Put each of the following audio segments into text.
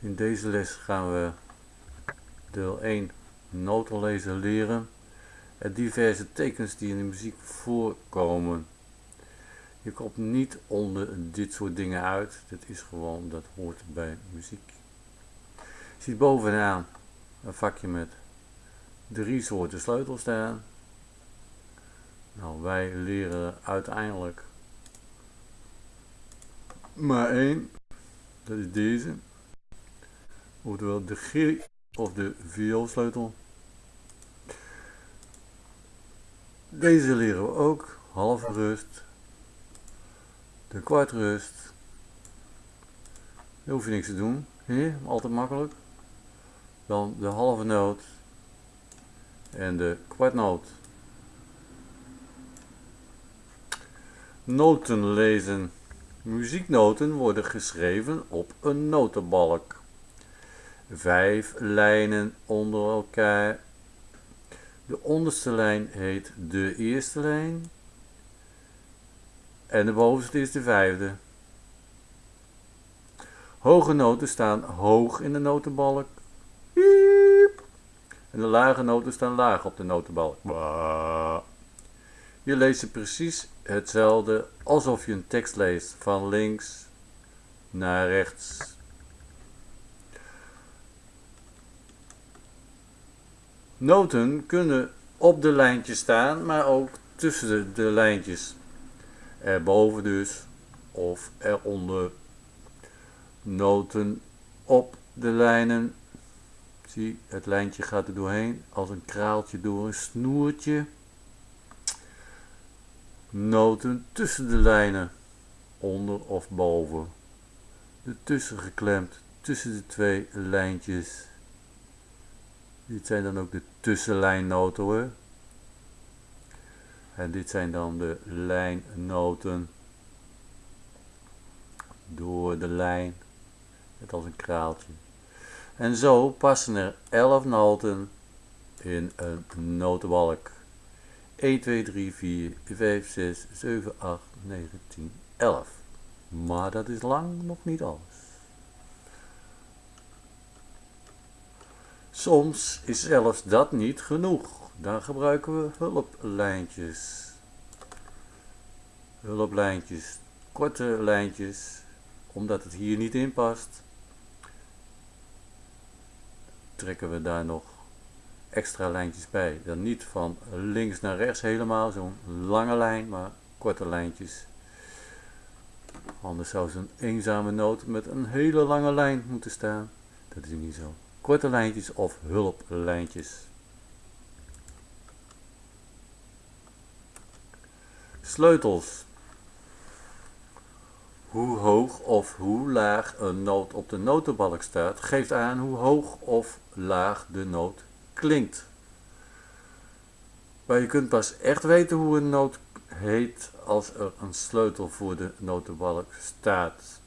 In deze les gaan we deel 1 notenlezen leren en diverse tekens die in de muziek voorkomen. Je komt niet onder dit soort dingen uit, dat is gewoon, dat hoort bij muziek. Je ziet bovenaan een vakje met drie soorten sleutels staan. Nou, wij leren uiteindelijk maar één, dat is deze oftewel de G of de vioolsleutel. Deze leren we ook, halve rust, de kwartrust. Daar hoef je niks te doen, hier, altijd makkelijk. Dan de halve noot en de kwartnoot. Noten lezen. Muzieknoten worden geschreven op een notenbalk vijf lijnen onder elkaar. De onderste lijn heet de eerste lijn en de bovenste is de vijfde. Hoge noten staan hoog in de notenbalk. En de lage noten staan laag op de notenbalk. Je leest ze precies hetzelfde alsof je een tekst leest van links naar rechts. Noten kunnen op de lijntjes staan, maar ook tussen de, lijntjes. Erboven dus, of eronder. Noten op de lijnen. Zie, het lijntje gaat er doorheen, als een kraaltje door een snoertje. Noten tussen de lijnen, onder of boven. Ertussen geklemd, tussen de twee lijntjes. Dit zijn dan ook de tussenlijnnoten. En dit zijn dan de lijnnoten. Door de lijn. Net als een kraaltje. En zo passen er 11 noten in een notenbalk. 1, 2, 3, 4, 5, 6, 7, 8, 9, 10, 11. Maar dat is lang nog niet alles. Soms is zelfs dat niet genoeg. Dan gebruiken we hulplijntjes. Hulplijntjes, korte lijntjes, omdat het hier niet in past. Trekken we daar nog extra lijntjes bij. Dan niet van links naar rechts helemaal, zo'n lange lijn, maar korte lijntjes. Anders zou zo'n eenzame noot met een hele lange lijn moeten staan. Dat is niet zo korte lijntjes of hulplijntjes. Sleutels. Hoe hoog of hoe laag een noot op de notenbalk staat, geeft aan hoe hoog of laag de noot klinkt. Maar je kunt pas echt weten hoe een noot heet als er een sleutel voor de notenbalk staat.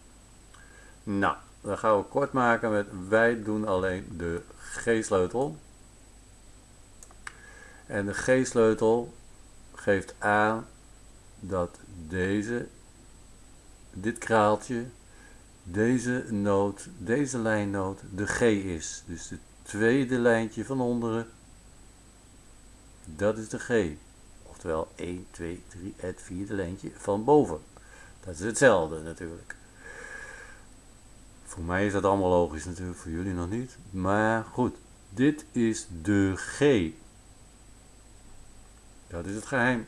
Nou, dan gaan we kort maken met wij doen alleen de G-sleutel. En de G-sleutel geeft aan dat deze, dit kraaltje, deze noot, deze lijnnoot de G is. Dus het tweede lijntje van onderen, dat is de G. Oftewel 1, 2, 3, het vierde lijntje van boven. Dat is hetzelfde natuurlijk. Voor mij is dat allemaal logisch natuurlijk, voor jullie nog niet. Maar goed, dit is de G. Dat is het geheim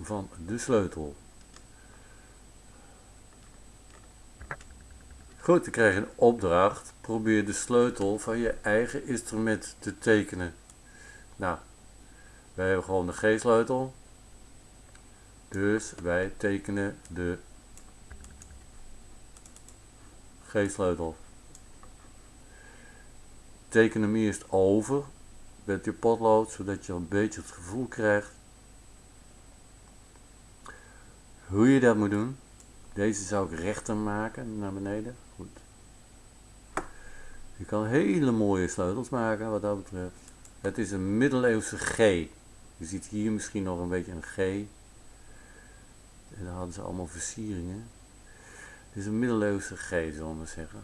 van de sleutel. Goed, dan krijg een opdracht. Probeer de sleutel van je eigen instrument te tekenen. Nou, wij hebben gewoon de G-sleutel. Dus wij tekenen de G-sleutel. Teken hem eerst over met je potlood, zodat je een beetje het gevoel krijgt hoe je dat moet doen. Deze zou ik rechter maken, naar beneden. Goed. Je kan hele mooie sleutels maken wat dat betreft. Het is een middeleeuwse G. Je ziet hier misschien nog een beetje een G. En dan hadden ze allemaal versieringen. Het is een middeleeuwse G, zullen we zeggen.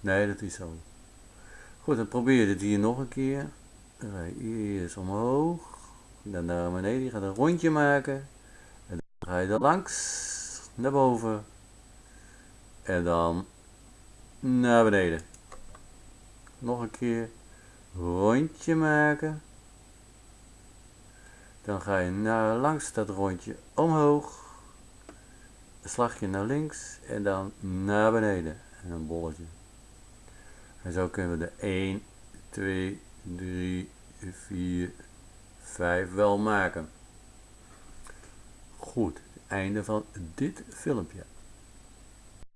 Nee, dat is zo. Goed, dan probeer je dit hier nog een keer. Eerst omhoog. Dan naar beneden. Je gaat een rondje maken. En dan ga je er langs. Naar boven. En dan naar beneden. Nog een keer. Rondje maken. Dan ga je naar langs dat rondje omhoog. Slagje naar links en dan naar beneden. En een bolletje. En zo kunnen we de 1, 2, 3, 4, 5 wel maken. Goed, einde van dit filmpje.